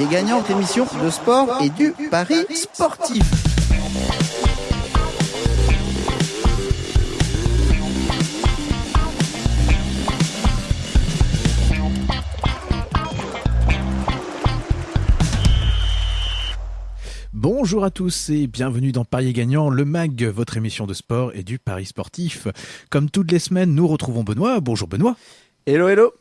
Parier gagnant, émission de sport et du pari sportif. Bonjour à tous et bienvenue dans Parier Gagnant, le MAG, votre émission de sport et du pari sportif. Comme toutes les semaines, nous retrouvons Benoît. Bonjour Benoît. Hello, hello.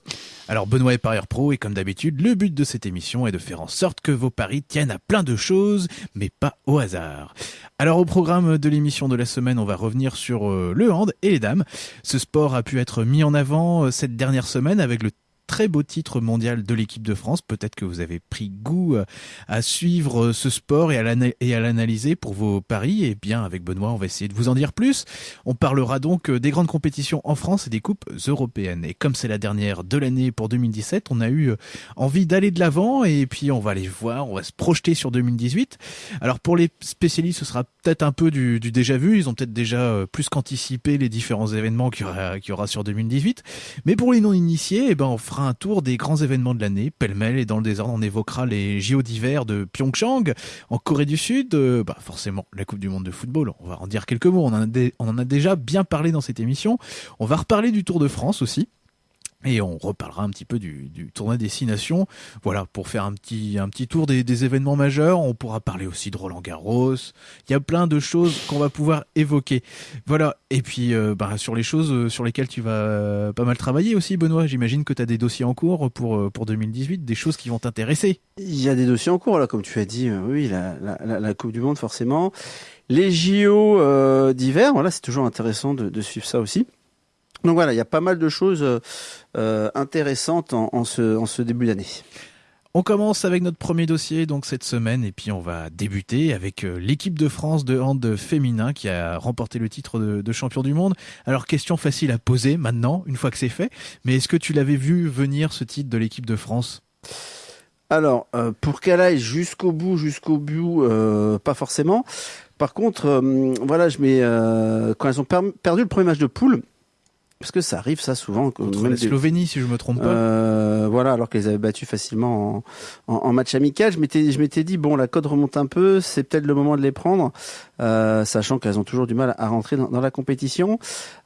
Alors Benoît est parieur pro et comme d'habitude, le but de cette émission est de faire en sorte que vos paris tiennent à plein de choses, mais pas au hasard. Alors au programme de l'émission de la semaine, on va revenir sur euh, le hand et les dames. Ce sport a pu être mis en avant euh, cette dernière semaine avec le très beau titre mondial de l'équipe de France. Peut-être que vous avez pris goût euh, à suivre euh, ce sport et à l'analyser pour vos paris. Et bien, avec Benoît, on va essayer de vous en dire plus. On parlera donc euh, des grandes compétitions en France et des coupes européennes. Et comme c'est la dernière de l'année pour 2017, on a eu envie d'aller de l'avant et puis on va aller voir, on va se projeter sur 2018. Alors pour les spécialistes, ce sera peut-être un peu du, déjà vu. Ils ont peut-être déjà plus qu'anticipé les différents événements qu'il y y aura sur 2018. Mais pour les non-initiés, eh ben, on fera un tour des grands événements de l'année. Pêle-mêle et dans le désordre, on évoquera les JO d'hiver de Pyeongchang en Corée du Sud. Euh, bah forcément, la Coupe du Monde de football. On va en dire quelques mots. On en a, on en a déjà bien parlé dans cette émission. On va reparler du Tour de France aussi. Et on reparlera un petit peu du, du tournoi destination. Voilà, pour faire un petit, un petit tour des, des, événements majeurs. On pourra parler aussi de Roland Garros. Il y a plein de choses qu'on va pouvoir évoquer. Voilà. Et puis, euh, bah, sur les choses euh, sur lesquelles tu vas euh, pas mal travailler aussi, Benoît. J'imagine que tu as des dossiers en cours pour, pour 2018, des choses qui vont t'intéresser. Il y a des dossiers en cours, là, comme tu as dit. oui, la, la, la, Coupe du Monde, forcément. Les JO d'hiver, voilà, c'est toujours intéressant de, de suivre ça aussi. Donc voilà, il y a pas mal de choses euh, intéressantes en, en, ce, en ce début d'année. On commence avec notre premier dossier donc cette semaine et puis on va débuter avec euh, l'équipe de France de hand féminin qui a remporté le titre de, de, champion du monde. Alors question facile à poser maintenant une fois que c'est fait, mais est-ce que tu l'avais vu venir ce titre de l'équipe de France? Alors euh, pour qu'elle aille jusqu'au bout, jusqu'au bout, euh, pas forcément. Par contre, euh, voilà, je mets quand elles ont perdu le premier match de poule parce que ça arrive ça souvent contre la Slovénie si je me trompe pas euh, voilà alors qu'elles avaient battu facilement en, en, en, match amical je m'étais je m'étais dit bon la cote remonte un peu c'est peut-être le moment de les prendre euh, sachant qu'elles ont toujours du mal à rentrer dans, dans la compétition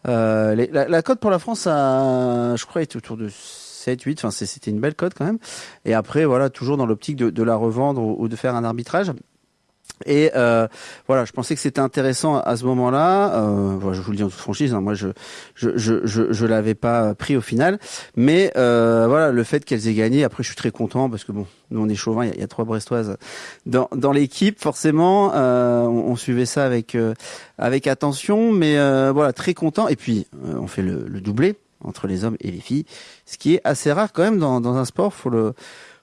euh, les, la, la cote pour la France a, je crois était autour de 7, 8, enfin c'était une belle cote quand même. Et après, voilà, toujours dans l'optique de, de, la revendre ou, ou de faire un arbitrage. Et euh, voilà, je pensais que c'était intéressant à ce moment-là. Euh, je vous le dis en toute franchise, hein, moi je je je je, je l'avais pas pris au final, mais euh, voilà, le fait qu'elles aient gagné. Après, je suis très content parce que bon, nous on est chauvin, il y a, il y a trois Brestoises dans dans l'équipe, forcément. Euh, on, on, suivait ça avec euh, avec attention, mais euh, voilà, très content. Et puis on fait le, le doublé entre les hommes et les filles, ce qui est assez rare quand même dans dans un sport. Faut le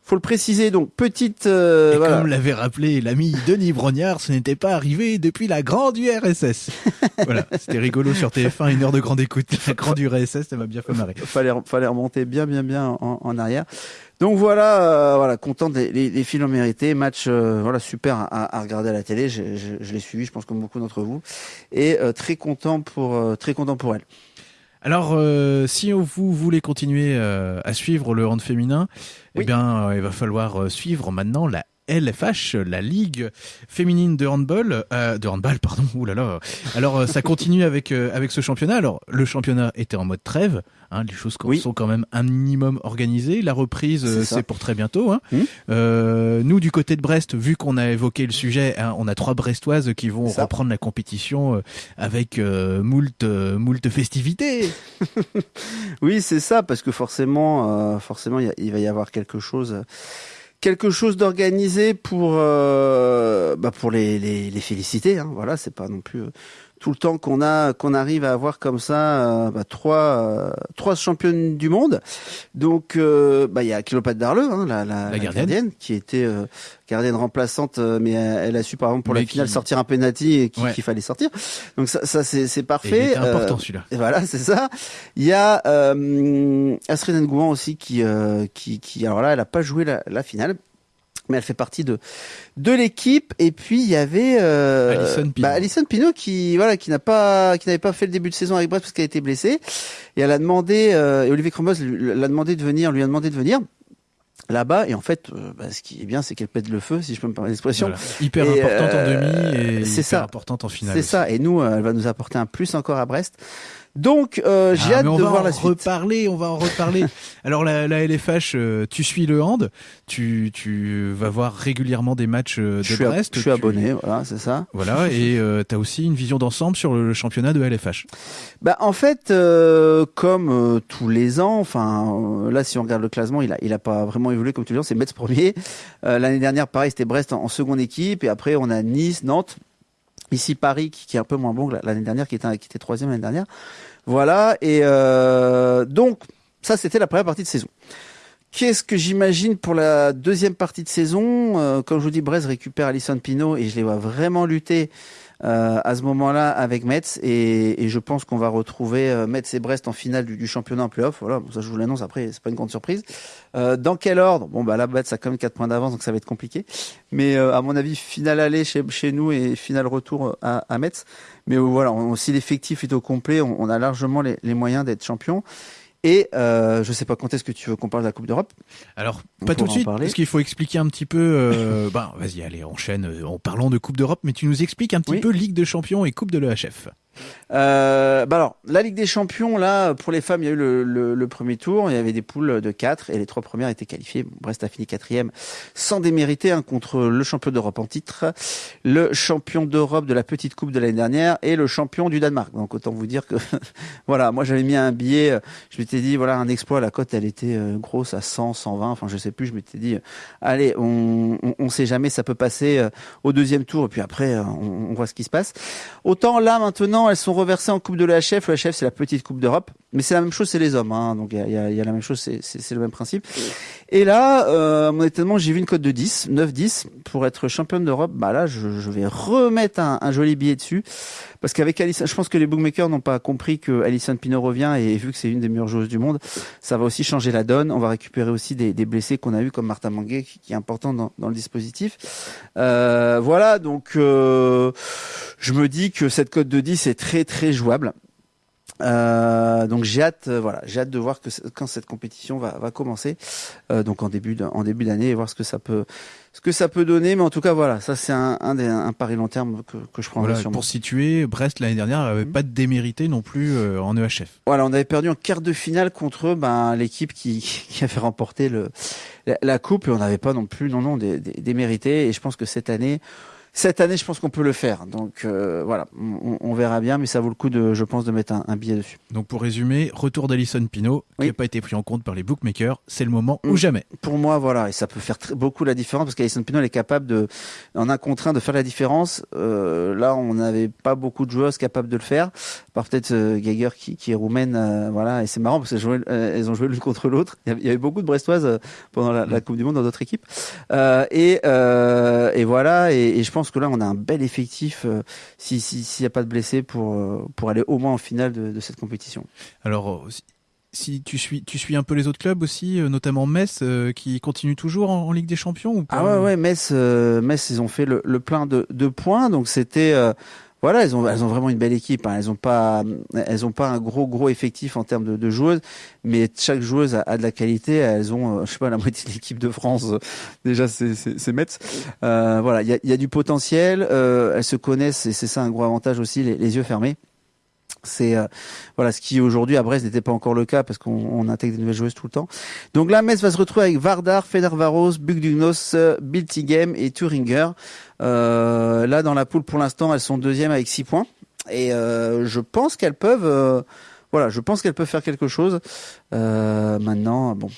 faut le préciser. Donc petite. Euh, voilà. Comme l'avait rappelé l'ami Denis Brognard, ce n'était pas arrivé depuis la grande URSS. voilà, c'était rigolo sur TF1, une heure de grande écoute. La grande URSS, ça m'a bien fait marrer. Fallait fallait remonter bien bien bien en, en arrière. Donc voilà, euh, voilà, content des les, les filles l'ont mérité. Match, euh, voilà, super à, à, regarder à la télé. Je, je, je l'ai suivi, je pense comme beaucoup d'entre vous, et euh, très content pour très content pour elle. Alors, euh, si vous voulez continuer euh, à suivre le hand féminin, oui. eh bien, euh, il va falloir suivre maintenant la LFH, la Ligue féminine de handball, euh, de handball, pardon. Là. Alors ça continue avec avec ce championnat. Alors le championnat était en mode trêve. Hein, les choses oui. sont quand même un minimum organisées. La reprise, c'est pour très bientôt. Hein. Mmh. Euh, nous, du côté de Brest, vu qu'on a évoqué le sujet, hein, on a trois Brestoises qui vont reprendre la compétition euh, avec euh, moult, euh, moult festivités. oui, c'est ça, parce que forcément, forcément, il va y avoir quelque chose quelque chose d'organisé pour euh, bah pour les, les, les féliciter. Hein. Voilà, c'est pas non plus tout le temps qu'on a qu'on arrive à avoir comme ça euh, bah, trois euh, trois championnes du monde. Donc euh, bah il y a Cléopâtre Darleux, hein, la, la, la, gardienne. gardienne. qui était euh, gardienne remplaçante, mais elle a su par exemple pour mais la finale qui... sortir un penalty qu'il ouais. fallait sortir. Donc ça, ça c'est parfait. C'est important celui-là. Et voilà, c'est ça. Il y a euh, Astrid Ngouan aussi qui qui qui alors là elle a pas joué la, la finale mais elle fait partie de de l'équipe. Et puis il y avait euh, Alison Pino. Bah, Alison Pino qui voilà qui n'a pas qui n'avait pas fait le début de saison avec Brest parce qu'elle a été blessée. Et elle a demandé euh, et Olivier Cromos l'a demandé de venir lui a demandé de venir là-bas. Et en fait bah, ce qui est bien c'est qu'elle pète le feu si je peux me permettre l'expression. Voilà. hyper et importante en demi et c'est hyper ça. importante en finale c'est ça. Et nous elle va nous apporter un plus encore à Brest donc euh, j'ai ah, hâte on de va voir en la suite. reparler, on va en reparler. Alors la, la LFH, euh, tu suis le hand, tu, tu vas voir régulièrement des matchs euh, de je suis, Brest. je suis tu- abonné, voilà, c'est ça. Voilà, et euh, tu as aussi une vision d'ensemble sur le championnat de LFH. Bah en fait, comme tous les ans, enfin là si on regarde le classement, il a il a pas vraiment évolué comme tu le dis, c'est Metz premier. L'année dernière, pareil, c'était Brest en, en seconde équipe, et après on a Nice, Nantes, ici Paris qui, est un peu moins bon que la- l'année dernière, qui était qui était troisième l'année dernière. Voilà, et euh, donc ça c'était la première partie de saison. Qu'est-ce que j'imagine pour la deuxième partie de saison Euh, Comme je vous dis, Brest récupère Alison Pino et je les vois vraiment lutter euh, à ce moment-là avec Metz et, et je pense qu'on va retrouver euh, Metz et Brest en finale du, du championnat en playoff. Voilà, ça je vous l'annonce après, c'est pas une grande surprise. Euh, dans quel ordre? Bon bah là Metz a quand même 4 points d'avance donc ça va être compliqué. Mais euh, à mon avis, finale aller chez, chez nous et finale retour à, à Metz. Mais voilà, si l'effectif est au complet, on, on a largement les, les moyens d'être champion. Et euh, je sais pas quand est-ce que tu veux qu'on parle de la Coupe d'Europe? Alors, On pas tout de suite, parler. parce qu'il faut expliquer un petit peu. Euh, ben, vas-y, allez, enchaîne. euh, En parlant de Coupe d'Europe, mais tu nous expliques un petit Oui. peu Ligue de Champions et Coupe de l'EHF. Euh, bah alors, la Ligue des Champions, là, pour les femmes, il y a eu le, le- le premier tour. Il y avait des poules de 4 et les trois premières étaient qualifiées. Brest a fini quatrième sans démériter hein, contre le champion d'Europe en titre, le champion d'Europe de la petite coupe de l'année dernière et le champion du Danemark. Donc autant vous dire que voilà, moi j'avais mis un billet. Je m'étais dit voilà un exploit. La cote elle était euh, grosse à 100, 120. Enfin je sais plus. Je m'étais dit euh, allez, on, on, on sait jamais, ça peut passer euh, au deuxième tour et puis après on, on voit ce qui se passe. Autant là maintenant, elles sont reversées en coupe de l'HF. Le HF c'est la petite coupe d'Europe, mais c'est la même chose, c'est les hommes. Hein, donc il y a, la même chose, c'est- le même principe. Et là, euh, mon étonnement, j'ai vu une cote de 10, 9-10 pour être championne d'Europe. Bah là, je, vais remettre un, joli billet dessus parce qu'avec Alison, je pense que les bookmakers n'ont pas compris que Alison Pino revient et vu que c'est une des meilleures joueuses du monde, ça va aussi changer la donne. On va récupérer aussi des, blessés qu'on a eu comme Martin Manguet qui, est important dans, dans le dispositif. Euh, voilà, donc euh, je me dis que cette cote de 10 très très jouable. Euh, donc j'ai hâte, euh, voilà, j'ai hâte de voir que quand cette compétition va, va commencer, euh, donc en début de- en début d'année, et voir ce que ça peut, ce que ça peut donner. Mais en tout cas, voilà, ça c'est un, un, des, un pari long terme que, que je prendrai Voilà, pour situer, Brest l'année dernière avait Mhm. pas de démérité non plus en EHF. Voilà, on avait perdu en quart de finale contre ben, l'équipe qui, qui avait remporté le, la, la coupe et on n'avait pas non plus, non non, des, des, des. Et je pense que cette année, cette année, je pense qu'on peut le faire. Donc euh, voilà, on, on verra bien, mais ça vaut le coup de, je pense, de mettre un, un billet dessus. Donc pour résumer, retour d'Alison Pino, qui Oui. n'a pas été pris en compte par les bookmakers, c'est le moment Mm. ou jamais. Pour moi, voilà, et ça peut faire très- beaucoup la différence parce qu'Alison Pino elle est capable de, en un contre un, de faire la différence. Euh, là, on n'avait pas beaucoup de joueuses capables de le faire, à part peut-être euh, Geiger qui, qui est roumaine, euh, voilà, et c'est marrant parce qu'elles euh, ont joué l'une contre l'autre. Il y avait- beaucoup de Brestoises euh, pendant la, la Coupe du Monde dans d'autres équipes, Euh, et, euh, et voilà, et, et je pense que là, on a un bel effectif euh, si si- s'il n'y a pas de blessés pour euh, pour aller au moins en finale de, de cette compétition. Alors, euh, si- tu suis, tu suis un peu les autres clubs aussi, notamment Metz, euh, qui continue toujours en, en Ligue des Champions ou pas Ah ouais, ouais, Metz, euh, Metz, ils ont fait le, le plein de, de points, donc c'était, euh, voilà, elles ont, elles ont vraiment une belle équipe. hein. Elles ont pas, elles ont pas un gros, gros effectif en termes de, de joueuses, mais chaque joueuse a, a de la qualité. Elles ont, euh, je sais pas, la moitié de l'équipe de France. euh, déjà, c'est, Metz. Euh, voilà, il y a, y a du potentiel. Euh, elles se connaissent et c'est ça un gros avantage aussi, les, les yeux fermés. C'est euh, voilà ce qui aujourd'hui à Brest n'était pas encore le cas parce qu'on on intègre des nouvelles joueuses tout le temps. Donc là, Metz va se retrouver avec Vardar, Fenervaros, Bugdugnos, Biltigem et Thuringer. Euh, là, dans la poule, pour l'instant, elles sont deuxièmes avec 6 points. Et euh, je pense qu'elles peuvent, voilà, je pense qu'elles peuvent faire quelque chose. Euh, maintenant, bon,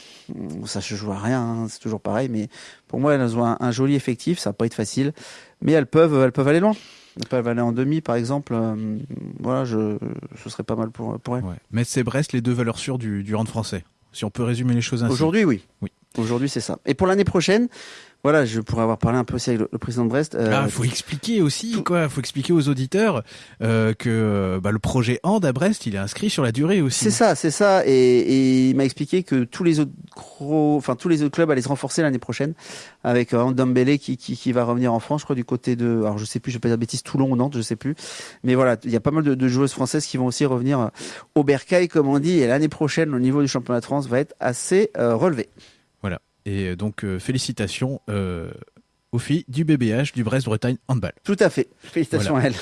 ça se joue à rien, hein, c'est toujours pareil. Mais pour moi, elles ont un, un joli effectif. Ça va pas être facile, mais elles peuvent, elles peuvent aller loin. Elles peuvent aller en demi, par exemple. Euh, voilà, je, ce serait pas mal pour pour elles. Ouais. Metz et Brest, les deux valeurs sûres du, du hand français. Si on peut résumer les choses ainsi. Aujourd'hui, oui. Oui. Aujourd'hui, c'est ça. Et pour l'année prochaine, voilà, je pourrais avoir parlé un peu aussi avec le, le président de Brest. euh, Ah, faut expliquer aussi, quoi. Faut expliquer aux auditeurs euh, que bah, le projet Hand à Brest, il est inscrit sur la durée aussi. C'est ça, c'est ça. Et, et il m'a expliqué que tous les autres gros, enfin tous les autres clubs allaient se renforcer l'année prochaine avec euh, qui, qui qui va revenir en France, je crois du côté de, alors je sais plus, je vais pas dire de bêtises, Toulon ou Nantes, je sais plus. Mais voilà, il y a pas mal de, de joueuses françaises qui vont aussi revenir euh, au Bercail, comme on dit. Et l'année prochaine, le niveau du championnat de France va être assez euh, relevé. Et donc félicitations aux filles du BBH du Brest-Bretagne Handball. Tout à fait. Félicitations à elles.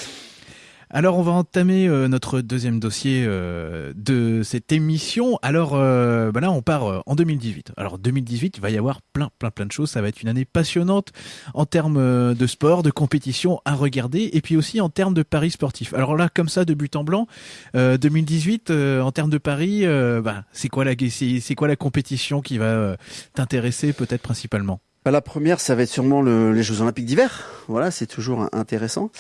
Alors on va entamer euh, notre deuxième dossier euh, de cette émission. Alors euh, bah là on part en 2018. Alors 2018 il va y avoir plein plein plein de choses. Ça va être une année passionnante en termes de sport, de compétition à regarder et puis aussi en termes de paris sportifs. Alors là comme ça de but en blanc, 2018 en termes de paris, bah, c'est quoi la c'est quoi la compétition qui va t'intéresser peut-être principalement? La première, ça va être sûrement les Jeux Olympiques d'hiver. Voilà, c'est toujours intéressant.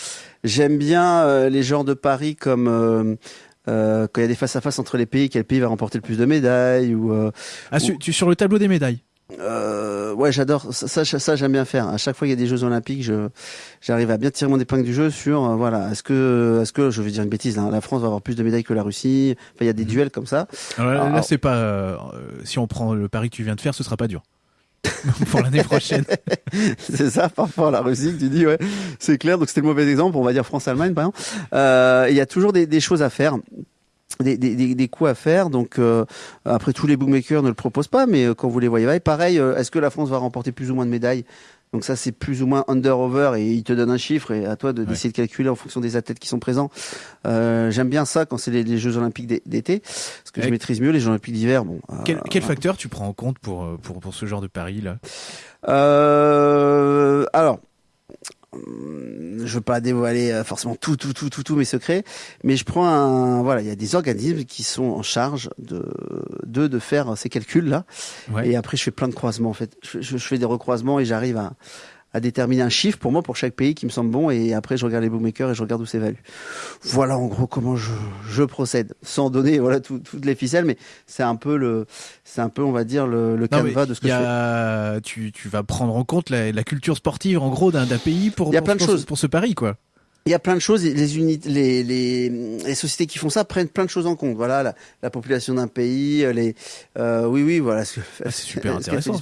J'aime bien euh, les genres de paris comme euh, euh, quand il y a des face à face entre les pays, quel pays va remporter le plus de médailles ou. ah, Tu, sur le tableau des médailles. ouais, j'adore ça. Ça, j'aime bien faire. À chaque fois qu'il y a des Jeux Olympiques, je j'arrive à bien tirer mon épingle du jeu sur voilà. Est-ce que est-ce que je vais dire une bêtise La France va avoir plus de médailles que la Russie. Enfin, il y a des mhm. duels comme ça. là, c'est pas. si on prend le pari que tu viens de faire, ce sera pas dur. pour l'année prochaine. c'est ça, par rapport à la Russie, tu dis, ouais, c'est clair. Donc c'était le mauvais exemple, on va dire France-Allemagne, par exemple. Euh, il y a toujours des, des choses à faire. Des, des, des, coups à faire. Donc euh, après tous les bookmakers ne le proposent pas, mais euh, quand vous les voyez, pareil. Euh, est-ce que la France va remporter plus ou moins de médailles? Donc ça, c'est plus ou moins under-over et il te donne un chiffre et à toi de d'essayer de calculer en fonction des athlètes qui sont présents. Euh, J'aime bien ça quand c'est les, Jeux Olympiques d'été, parce que je maîtrise mieux les Jeux Olympiques d'hiver. Bon. Quel, euh, quel facteur tu prends en compte pour pour pour ce genre de pari là euh, Alors, je veux pas dévoiler euh, forcément tout, tout, tout, tout, tous mes secrets, mais je prends un, voilà, il y a des organismes qui sont en charge de, de, de faire ces calculs là, et après je fais plein de croisements en fait, je, je fais des recroisements et j'arrive à, à déterminer un chiffre pour moi pour chaque pays qui me semble bon et après je regarde les bookmakers et je regarde où c'est valu. Voilà en gros comment je, je procède sans donner voilà tout, toutes les ficelles mais c'est un peu le c'est un peu on va dire le, le canevas de ce que y a, je fais. Tu, tu vas prendre en compte la, la culture sportive en gros d'un pays pour, il y a plein de choses. pour ce pari quoi il y a plein de choses. Les unités, les, les, les, sociétés qui font ça prennent plein de choses en compte. Voilà, la, la population d'un pays, les, euh, oui, oui, voilà. Ah, c'est super intéressant.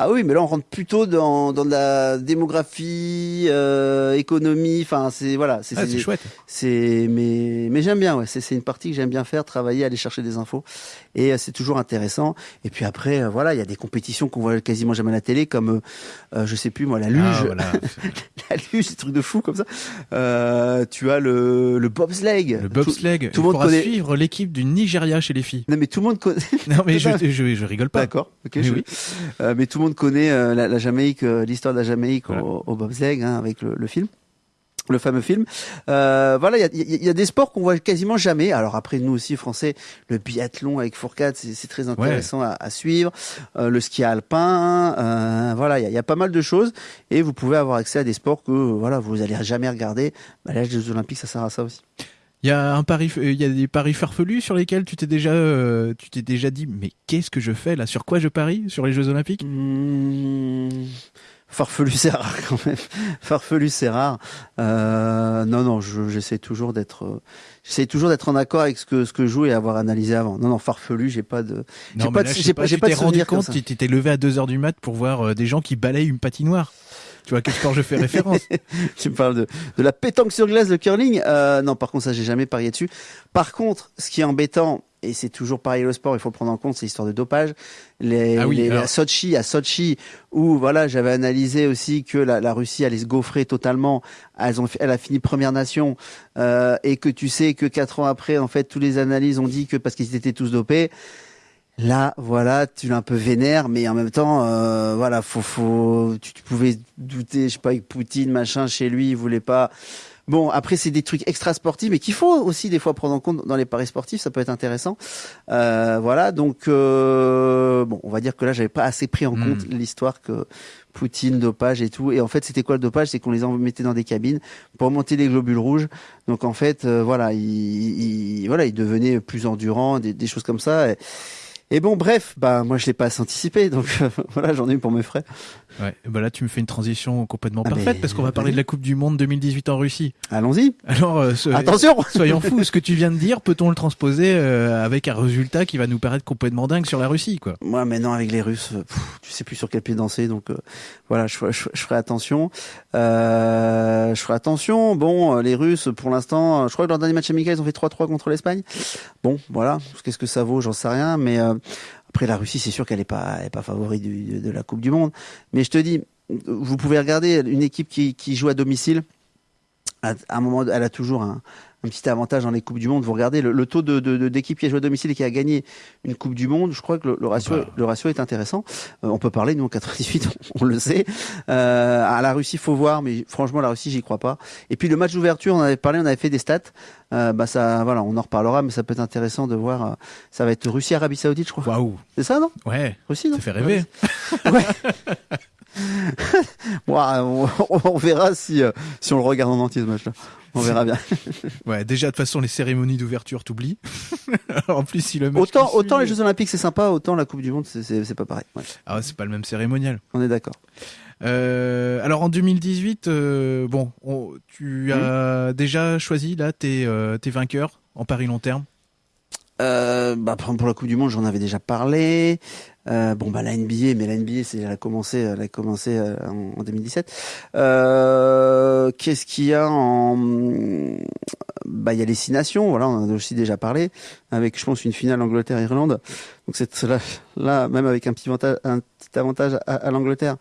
Ah oui, mais là on rentre plutôt dans, dans de la démographie, euh, économie. Enfin, c'est voilà, c'est ah, chouette. C'est mais mais j'aime bien. Ouais, c'est une partie que j'aime bien faire, travailler, aller chercher des infos, et euh, c'est toujours intéressant. Et puis après, euh, voilà, il y a des compétitions qu'on voit quasiment jamais à la télé, comme euh, je sais plus moi, la luge, ah, voilà. la luge, c'est truc de fou comme ça. Euh, tu as le, le bobsleigh. Le bobsleigh. Tout, tout le monde connaît... suivre l'équipe du Nigeria chez les filles. Non mais tout le monde connaît. non mais je, je, je, rigole pas. D'accord. Ok. oui. Euh, mais tout le monde connaît euh, la, la, Jamaïque, l'histoire de la Jamaïque au, au bobsleigh hein, avec le, le film le fameux film. Euh, voilà, il y a, y a, des sports qu'on voit quasiment jamais. Alors après, nous aussi français, le biathlon avec Fourcade, c'est très intéressant à, à, suivre. Euh, le ski alpin, euh, voilà, il y a, y a, pas mal de choses et vous pouvez avoir accès à des sports que voilà vous allez jamais regarder. Bah, L'âge des Olympiques, ça sert à ça aussi. Il y a un pari, il y a des paris farfelus sur lesquels tu t'es déjà, euh, tu t'es déjà dit, mais qu'est-ce que je fais là? Sur quoi je parie? Sur les Jeux Olympiques? Mmh farfelu c'est rare quand même. farfelu c'est rare. Euh, non non, j'essaie toujours d'être, j'essaie toujours d'être en accord avec ce que ce que je joue et avoir analysé avant. Non non, farfelu, j'ai pas de, j'ai pas, j'ai pas, j'ai pas, de rendu compte. Tu t'es levé à 2 heures du mat pour voir euh, des gens qui balayent une patinoire. Tu vois à quel sport je fais référence Tu me parles de, de la pétanque sur glace, de curling. Euh, non, par contre, ça, j'ai jamais parié dessus. Par contre, ce qui est embêtant, et c'est toujours pareil le sport, il faut prendre en compte, c'est l'histoire de dopage. Les, ah les à Sochi, à Sochi, où voilà, j'avais analysé aussi que la, la, Russie allait se gaufrer totalement. Elles ont, elle a fini première nation, euh, et que tu sais que quatre ans après, en fait, tous les analyses ont dit que parce qu'ils étaient tous dopés. Là, voilà, tu l'as un peu vénère, mais en même temps, euh, voilà, faut, faut, tu, pouvais douter, je sais pas, avec Poutine, machin, chez lui, il voulait pas. Bon, après, c'est des trucs extra sportifs, mais qu'il faut aussi des fois prendre en compte dans les paris sportifs, ça peut être intéressant. Euh, voilà, donc euh, bon, on va dire que là, j'avais pas assez pris en hmm. compte l'histoire que Poutine, dopage et tout. Et en fait, c'était quoi le dopage? C'est qu'on les mettait dans des cabines pour monter les globules rouges. Donc en fait, euh, voilà, il, il, voilà, il devenait plus endurant, des, des choses comme ça. Et, et bon, bref, bah moi je l'ai pas anticipé, donc voilà, j'en ai eu pour mes frais. Ouais, bah là tu me fais une transition complètement ah, parfaite parce qu'on va parler de la Coupe du Monde 2018 en Russie. Allons-y. Alors euh, attention, soyons fous, ce que tu viens de dire, peut-on le transposer euh, avec un résultat qui va nous paraître complètement dingue sur la Russie, quoi? Moi, maintenant avec les Russes, tu sais plus sur quel pied danser, donc euh, voilà, je, je, ferai attention. je ferai attention. Bon, les Russes, pour l'instant, je crois que leur dernier match amical, ils ont fait 3-3 contre l'Espagne. Bon, voilà, qu'est-ce que ça vaut, j'en sais rien, mais Après, la Russie, c'est sûr qu'elle n'est pas, est de la Coupe du Monde. Mais je te dis, vous pouvez regarder une équipe qui, qui joue à domicile. À, un moment, elle a toujours un, un petit avantage dans les Coupes du Monde. Vous regardez le, le taux de, d'équipe qui a joué à domicile et qui a gagné une Coupe du Monde. Je crois que le, le ratio, Bah. le ratio est intéressant. Euh, on peut parler, nous en 98, on, on le sait. Euh, à la Russie, faut voir, mais franchement, la Russie, j'y crois pas. Et puis le match d'ouverture, on avait parlé, on avait fait des stats. Euh, bah ça, voilà, on en reparlera, mais ça peut être intéressant de voir. ça va être Russie, Arabie Saoudite, je crois. Waouh. C'est ça, non? Ouais. Russie, non? Ça fait rêver. Ouais. On, on verra si euh, si on le regarde en entier ce match-là. On verra bien. Ouais. Déjà de toute façon les cérémonies d'ouverture t'oublies. en plus si le match Autant les Jeux Olympiques c'est sympa, autant la Coupe du Monde c'est pas pareil. Ouais, Ah c'est pas le même cérémonial. on est d'accord. Euh, alors en 2018, euh, bon, on- tu as déjà choisi là tes, tes vainqueurs en Paris long terme. Euh, bah, pour la Coupe du Monde, j'en avais déjà parlé. Euh, bon, bah, la NBA, mais la NBA, c'est, elle a commencé, elle a commencé euh, en, en 2017. Euh, qu'est-ce qu'il y a en, bah, il y a les six nations. Voilà, on en a aussi déjà parlé. Avec, je pense, une finale Angleterre-Irlande. Donc, c'est là, là, même avec un petit avantage, un petit avantage à l'Angleterre.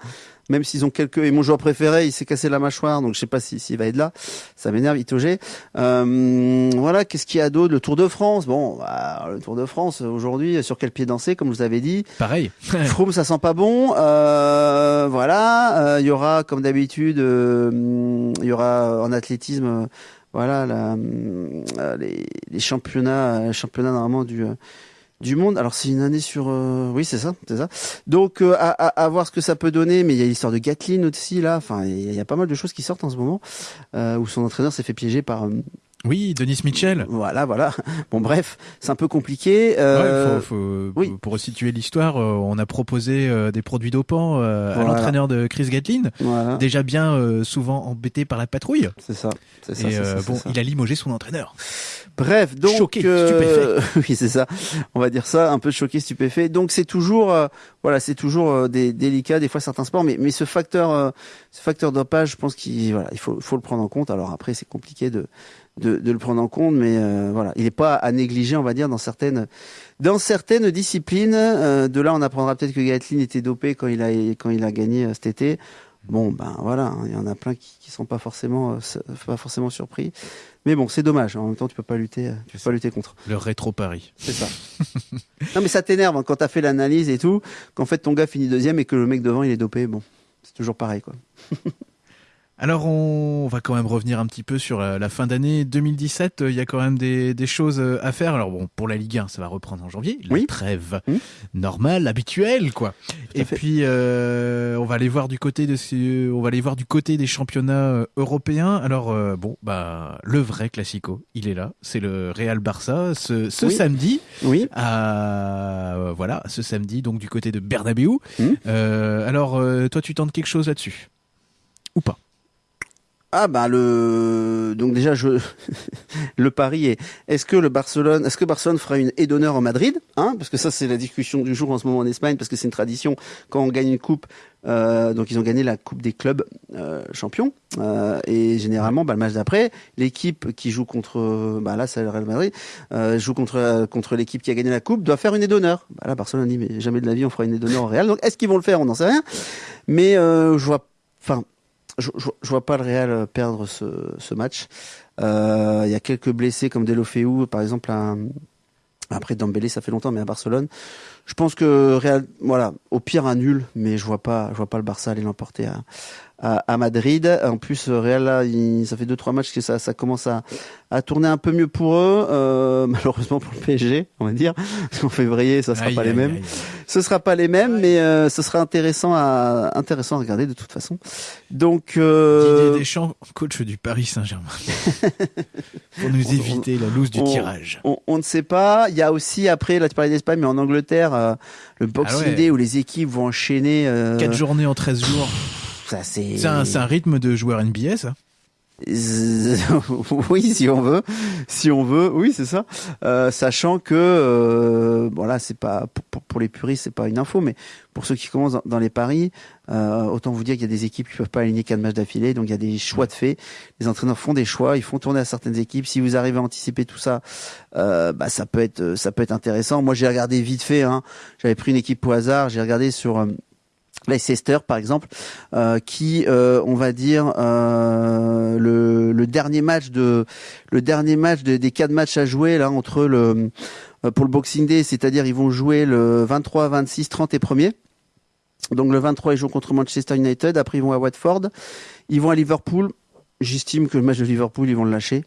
Même s'ils ont quelques, et mon joueur préféré, il s'est cassé la mâchoire, donc je sais pas si- s'il va être là. Ça m'énerve, Itogé. Euh, voilà, qu'est-ce qu'il y a d'autre? Le Tour de France. Bon, bah, le Tour de France aujourd'hui, sur quel pied danser, comme je vous avais dit? Pareil. Froome, ça sent pas bon. Euh, voilà, Euh, il y aura, comme d'habitude, euh, il y aura en athlétisme, voilà, la, les, les championnats, championnats normalement du euh, du monde. Alors c'est une année sur, euh, oui c'est ça, c'est ça. Donc euh, à, à, voir ce que ça peut donner, mais il y a l'histoire de Gatlin aussi là. Enfin, il y, a- pas mal de choses qui sortent en ce moment euh, où son entraîneur s'est fait piéger par. Oui, Denis Mitchell. voilà, voilà. Bon bref, c'est un peu compliqué. Euh, Ouais, faut, faut- oui. Pour resituer l'histoire, euh, on a proposé euh, des produits dopants euh, à Voilà. l'entraîneur de Chris Gatlin, Voilà, déjà bien euh, souvent embêté par la patrouille. c'est ça, c'est ça. Et euh, ça, bon, ça. il a limogé son entraîneur. Bref, donc Choqué, euh, oui, c'est ça. On va dire ça, un peu choqué, stupéfait. Donc c'est toujours, euh, voilà, c'est toujours euh, des délicat des fois certains sports, mais mais ce facteur, euh, ce facteur dopage, je pense qu'il, faut le prendre en compte. Alors après, c'est compliqué de de, le prendre en compte, mais euh, voilà, il n'est pas à négliger, on va dire, dans certaines dans certaines disciplines. De là, on apprendra peut-être que Gatlin était dopé quand il a quand il a gagné cet été. Bon, ben voilà, hein, il y en a plein qui, qui sont pas forcément, pas forcément surpris. Mais bon, c'est dommage. En même temps, tu peux pas lutter, euh, tu peux pas lutter contre. Le rétro Paris. C'est ça. non, mais ça t'énerve hein, quand t'as fait l'analyse et tout, qu'en fait ton gars finit deuxième et que le mec devant il est dopé. Bon, c'est toujours pareil quoi. Alors on va quand même revenir un petit peu sur la, fin d'année 2017. euh, Il y a quand même des, des choses euh, à faire. Alors bon, pour la Ligue 1, ça va reprendre en janvier. La Oui. trêve Mhm. normale, habituelle, quoi. Et puis euh, on va aller voir du côté de ce- on va aller voir du côté des championnats euh, européens. Alors euh, bon, bah le vrai classico, il est là. C'est le Real Barça ce, ce Oui. samedi. Oui. À, euh, voilà, ce samedi, donc du côté de Bernabeu. Euh, alors, toi, tu tentes quelque chose là-dessus? Ou pas? Ah bah le donc déjà le pari est est-ce que le Barcelone est-ce que Barcelone fera une aide d'honneur en Madrid hein? Parce que ça c'est la discussion du jour en ce moment en Espagne parce que c'est une tradition. Quand on gagne une coupe euh, donc ils ont gagné la coupe des clubs euh, champions euh, et généralement bah, le match d'après l'équipe qui joue contre bah là c'est le Real Madrid euh, joue contre contre l'équipe qui a gagné la coupe doit faire une aide d'honneur. Bah là Barcelone dit mais jamais de la vie on fera une aide d'honneur au Real donc est-ce qu'ils vont le faire? On n'en sait rien. Mais je vois enfin je, je, vois pas le Real euh, perdre ce, match. Euh, Il y a quelques blessés comme Delofeu, par exemple. après Dembélé, ça fait longtemps, mais à Barcelone, je pense que Real, voilà, au pire un nul, mais je vois pas, je vois pas le Barça aller l'emporter à, à, à Madrid. En plus, Real là, il- ça fait deux trois matchs que ça, ça commence à, à tourner un peu mieux pour eux. Euh, malheureusement pour le PSG, on va dire, Parce qu'en février, ça sera Aïe, pas les mêmes. aïe. Ce sera pas les mêmes, mais euh, ce sera intéressant à intéressant à regarder de toute façon. Donc euh, Didier Deschamps, coach du Paris Saint-Germain. Pour nous On- éviter la loose du on- tirage. on, on ne sait pas. Il y a aussi après, là tu parlais d'Espagne, mais en Angleterre, euh, le Boxing Ah ouais. Day où les équipes vont enchaîner. Euh, 4 journées en 13 jours. Ça c'est. C'est un, rythme de joueur NBA, ça? Oui, si on veut, si on veut, oui, c'est ça. Euh, sachant que, euh, bon là, c'est pas pour, pour, les puristes, c'est pas une info, mais pour ceux qui commencent dans, les paris, euh, autant vous dire qu'il y a des équipes qui peuvent pas aligner quatre matchs d'affilée, donc il y a des choix de fait. Les entraîneurs font des choix, ils font tourner à certaines équipes. Si vous arrivez à anticiper tout ça, euh, bah ça peut être, ça peut être intéressant. Moi, j'ai regardé vite fait. Hein, J'avais pris une équipe au hasard, j'ai regardé sur euh, Leicester par exemple, euh, qui, euh, on va dire, euh, le, le, dernier match de, le dernier match des quatre matchs à jouer là entre le pour le Boxing Day, c'est-à-dire ils vont jouer le 23, 26, 30 et 1er. Donc le 23 ils jouent contre Manchester United, après ils vont à Watford, ils vont à Liverpool. J'estime que le match de Liverpool ils vont le lâcher.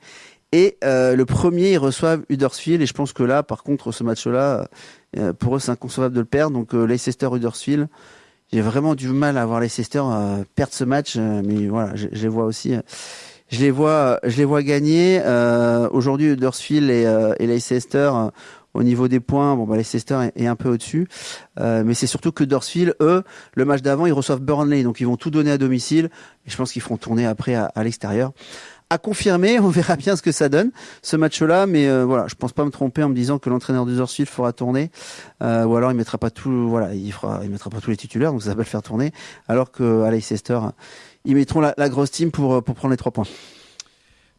Et le premier ils reçoivent Huddersfield et je pense que là, par contre, ce match-là, pour eux c'est inconcevable de le perdre. Donc Leicester Huddersfield j'ai vraiment du mal à voir Leicester euh, perdre ce match, euh, mais voilà, je, je, les vois aussi. Euh, je les vois, je les vois gagner. Euh, Aujourd'hui, Huddersfield et, et Leicester, au niveau des points, bon, bah, Leicester est, un peu au-dessus, mais c'est surtout que Huddersfield, eux, le match d'avant, ils reçoivent Burnley, donc ils vont tout donner à domicile. Et je pense qu'ils feront tourner après à, à l'extérieur à confirmer. On verra bien ce que ça donne ce match-là, mais euh, voilà, je pense pas me tromper en me disant que l'entraîneur du Huddersfield fera tourner, euh, ou alors il mettra pas tout, voilà, il fera, il mettra pas tous les titulaires, donc ça va le faire tourner, alors que à Leicester, ils mettront la, la grosse team pour pour prendre les trois points.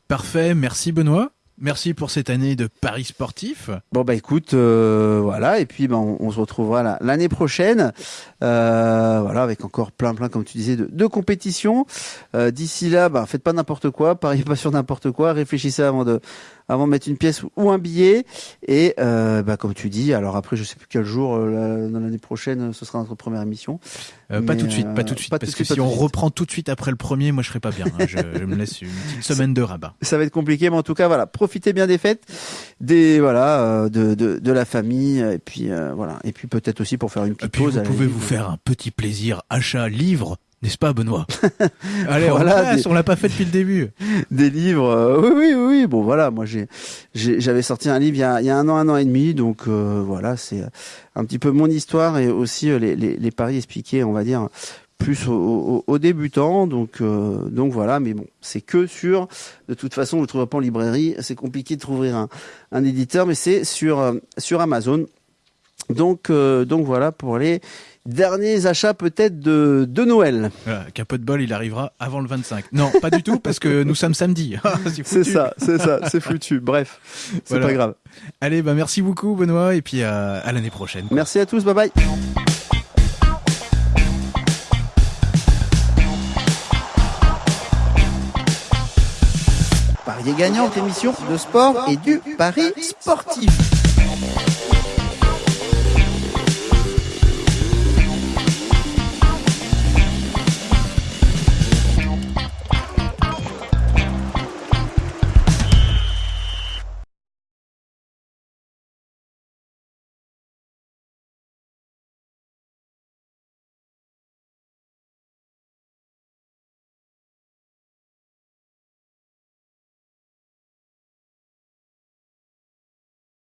Parfait, merci Benoît. Merci pour cette année de Paris sportif. Bon bah écoute, euh, voilà, et puis bah, on, se retrouvera l'année prochaine, euh, voilà, avec encore plein plein, comme tu disais, de, de compétitions. Euh, d'ici là, bah, faites pas n'importe quoi, pariez pas sur n'importe quoi, réfléchissez avant de avant de mettre une pièce ou un billet. Et euh, bah, comme tu dis, alors après, je sais plus quel jour euh, dans l'année prochaine, ce sera notre première émission. Euh, pas tout de suite, pas tout de suite, parce que si on reprend tout de suite après le premier, moi je serai pas bien. Hein. je, me laisse une petite semaine de rabat. Ça va être compliqué, mais en tout cas, voilà, profitez bien des fêtes, des voilà, de, de, de la famille, et puis voilà, et puis peut-être aussi pour faire une petite pause. Vous pouvez vous faire un petit plaisir, achat, livre n'est-ce pas, Benoît Allez, voilà, on l'a pas fait depuis le début. Des livres, euh, oui, oui, oui. Bon, voilà, moi j'ai, j'avais sorti un livre il y, a, il y a, un an, un an et demi, donc euh, voilà, c'est un petit peu mon histoire et aussi euh, les, les, les paris expliqués, on va dire, plus aux, aux, débutants. Donc, donc voilà, mais bon, c'est que sur. De toute façon, vous ne trouverez pas en librairie. C'est compliqué de trouver un, un éditeur, mais c'est sur sur Amazon. Donc, donc voilà pour les Derniers achats peut-être de, de Noël. Voilà, Qu'un peu de bol, il arrivera avant le 25. Non, pas du tout, parce que nous sommes samedi. Ah, c'est ça, c'est ça, c'est foutu. Bref, c'est pas grave. Allez, bah merci beaucoup Benoît, et puis à, à l'année prochaine. Merci à tous, bye bye. Paris gagnant, émission de sport et du pari sportif.